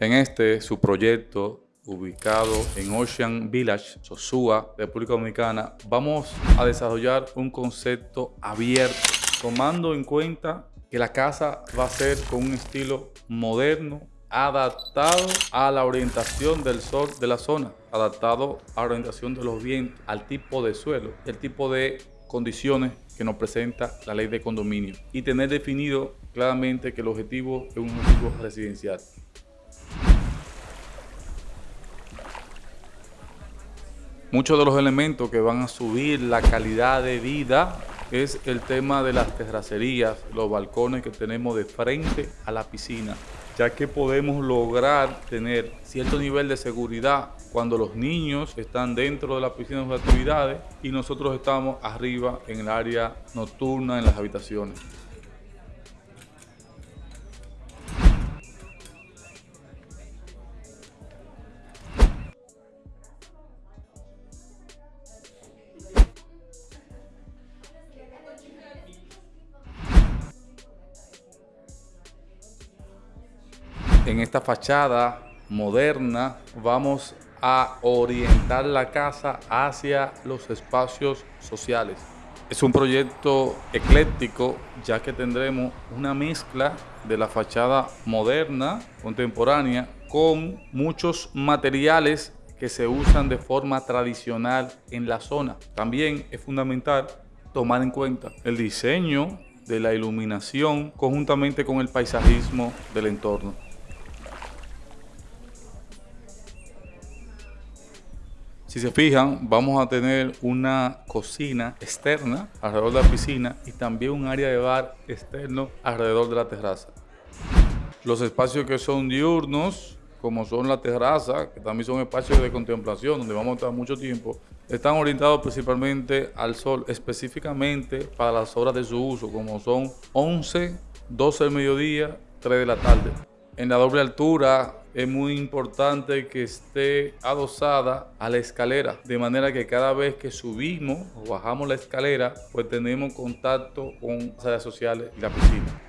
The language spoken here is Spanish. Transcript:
En este, su proyecto ubicado en Ocean Village, Sosúa, República Dominicana, vamos a desarrollar un concepto abierto, tomando en cuenta que la casa va a ser con un estilo moderno, adaptado a la orientación del sol de la zona, adaptado a la orientación de los vientos, al tipo de suelo, el tipo de condiciones que nos presenta la ley de condominio y tener definido claramente que el objetivo es un objetivo residencial. Muchos de los elementos que van a subir la calidad de vida es el tema de las terracerías, los balcones que tenemos de frente a la piscina, ya que podemos lograr tener cierto nivel de seguridad cuando los niños están dentro de la piscina de actividades y nosotros estamos arriba en el área nocturna, en las habitaciones. En esta fachada moderna vamos a orientar la casa hacia los espacios sociales. Es un proyecto ecléctico ya que tendremos una mezcla de la fachada moderna, contemporánea, con muchos materiales que se usan de forma tradicional en la zona. También es fundamental tomar en cuenta el diseño de la iluminación conjuntamente con el paisajismo del entorno. Si se fijan, vamos a tener una cocina externa alrededor de la piscina y también un área de bar externo alrededor de la terraza. Los espacios que son diurnos, como son la terraza, que también son espacios de contemplación, donde vamos a estar mucho tiempo, están orientados principalmente al sol, específicamente para las horas de su uso, como son 11, 12 del mediodía, 3 de la tarde. En la doble altura es muy importante que esté adosada a la escalera, de manera que cada vez que subimos o bajamos la escalera, pues tenemos contacto con las áreas sociales y la piscina.